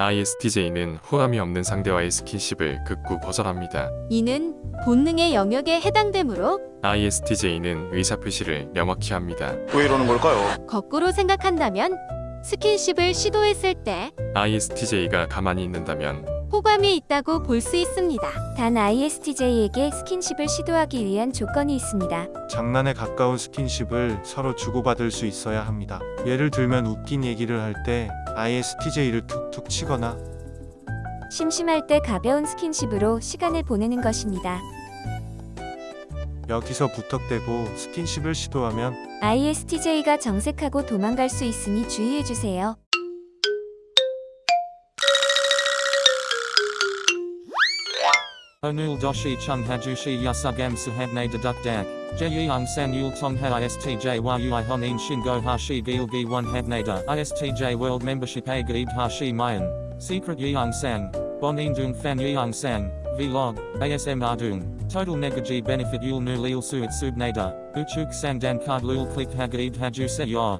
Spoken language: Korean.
ISTJ는 호감이 없는 상대와의 스킨십을 극구 거절합니다. 이는 본능의 영역에 해당되므로 ISTJ는 의사표시를 명확히 합니다. 왜 이러는 걸까요? 거꾸로 생각한다면 스킨십을 시도했을 때 ISTJ가 가만히 있는다면 호감이 있다고 볼 수 있습니다. 단 ISTJ에게 스킨십을 시도하기 위한 조건이 있습니다. 장난에 가까운 스킨십을 서로 주고받을 수 있어야 합니다. 예를 들면 웃긴 얘기를 할 때 ISTJ를 툭툭 치거나 심심할 때 가벼운 스킨십으로 시간을 보내는 것입니다. 여기서 부탁대고 스킨십을 시도하면 ISTJ가 정색하고 도망갈 수 있으니 주의해 주세요. Onul doshi chung hajushi yasugam sahabne dedukdak. Jeyang san yul tongha istj yui honin shingo hashi gilgi one habnada. Istj world membership a gaib hashi mayan. Secret yang sang. Bonin dung fan yang sang. Vlog. ASM ardung. Total negaji benefit yul nu lil suit subnada. Uchuk sang dan card lul click hagaib haju se yor.